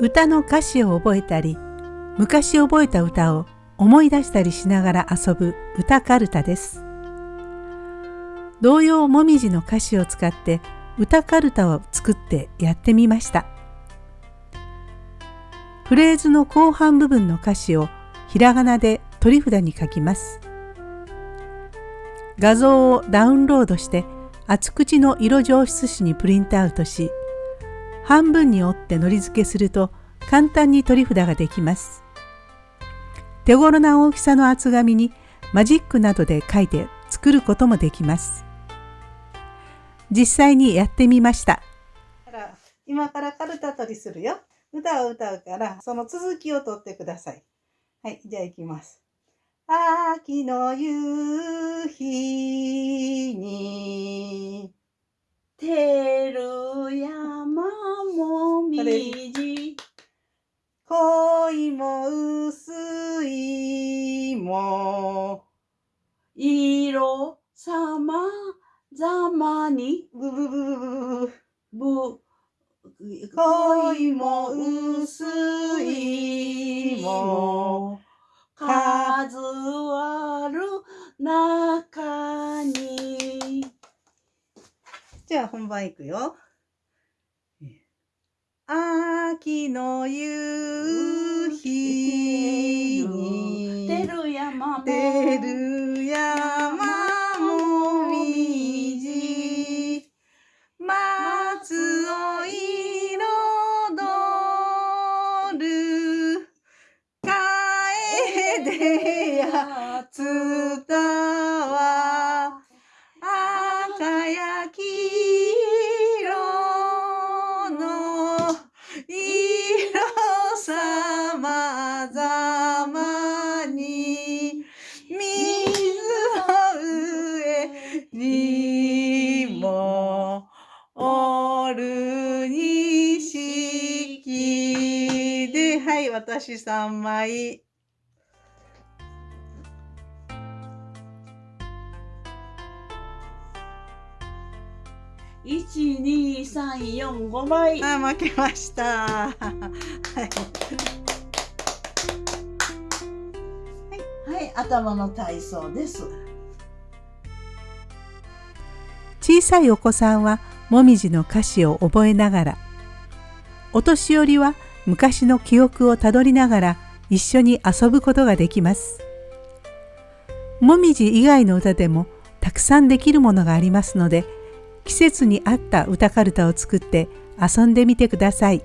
歌の歌詞を覚えたり昔覚えた歌を思い出したりしながら遊ぶ歌かるたです。童謡もみじの歌詞を使って歌かるたを作ってやってみました。フレーズの後半部分の歌詞をひらがなで取り札に書きます。画像をダウンロードして厚口の色上質紙にプリントアウトし半分に折ってのり付けすると簡単に取り札ができます。手頃な大きさの厚紙にマジックなどで書いて作ることもできます。実際にやってみました。今からカルタ取りするよ。歌を歌うから、その続きを取ってください。はい、じゃあ行きます。秋の夕日に、て色さまざまに、ブブブブブブ、恋も薄いも、数ある中に。じゃあ本番いくよ。秋の夕日に出る山も出る山もみじ。松を彩る。楓やつたは。赤や黄私3枚。一二三四五枚。あ、負けました。はい。はい、頭の体操です。小さいお子さんはもみじの歌詞を覚えながら、お年寄りは昔の記憶をたどりながら一緒に遊ぶことができます。もみじ以外の歌でもたくさんできるものがありますので季節に合った歌かるたを作って遊んでみてください。